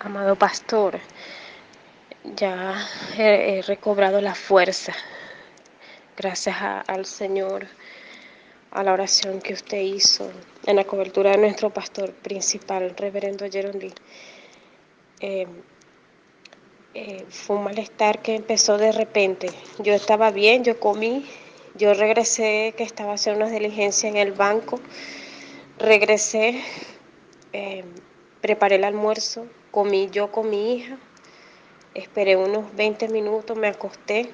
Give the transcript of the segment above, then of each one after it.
amado pastor, ya he, recobrado la fuerza, gracias al Señor, a la oración que usted hizo en la cobertura de nuestro pastor principal, reverendo Lee. Eh, eh, fue un malestar que empezó de repente. Yo estaba bien, yo comí, yo regresé, que estaba haciendo una diligencia en el banco, regresé, eh, preparé el almuerzo, comí yo con mi hija, esperé unos 20 minutos, me acosté,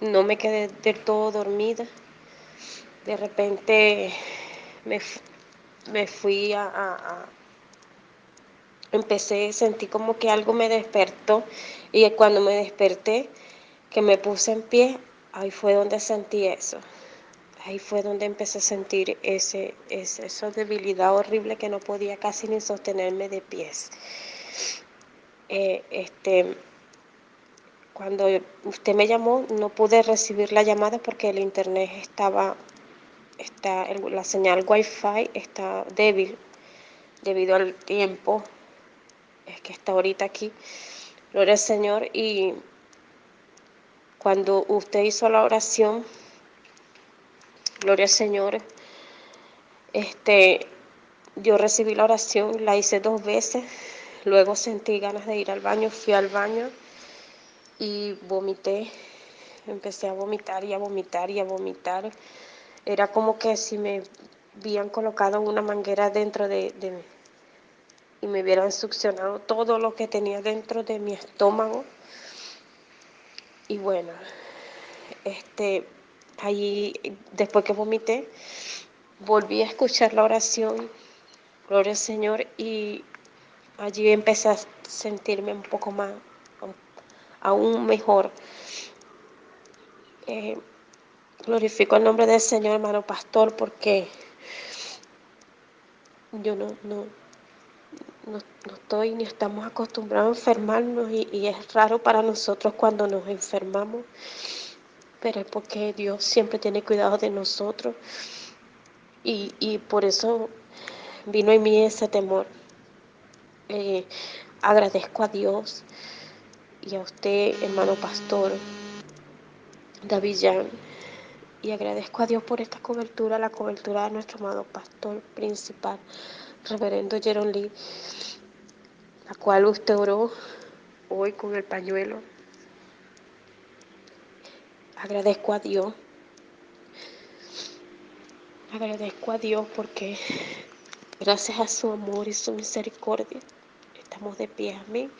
no me quedé del todo dormida. De repente me, me fui a empecé, sentí como que algo me despertó y cuando me desperté, que me puse en pie, ahí fue donde sentí eso. Ahí fue donde empecé a sentir ese, ese, esa debilidad horrible que no podía casi ni sostenerme de pies. Eh, este, cuando usted me llamó, no pude recibir la llamada porque el internet estaba, está, la señal wifi está débil debido al tiempo es que está ahorita aquí. Gloria al Señor. Y cuando usted hizo la oración, gloria al Señor, este, yo recibí la oración, la hice dos veces, luego sentí ganas de ir al baño, fui al baño y vomité, empecé a vomitar y a vomitar y a vomitar. Era como que si me habían colocado una manguera dentro de, de, y me hubieran succionado todo lo que tenía dentro de mi estómago. Y bueno, este, allí, después que vomité, volví a escuchar la oración, gloria al Señor, y allí empecé a sentirme un poco más, aún mejor. Eh, glorifico el nombre del Señor, hermano pastor, porque yo no, no, no, estoy ni estamos acostumbrados a enfermarnos y, es raro para nosotros cuando nos enfermamos, pero es porque Dios siempre tiene cuidado de nosotros y, por eso vino en mí ese temor. Eh, agradezco a Dios y a usted, hermano pastor David Jan, y agradezco a Dios por esta cobertura, la cobertura de nuestro amado pastor principal, reverendo Jeron Lee, la cual usted oró hoy con el pañuelo. Agradezco a Dios. Agradezco a Dios porque gracias a su amor y su misericordia estamos de pie. Amén.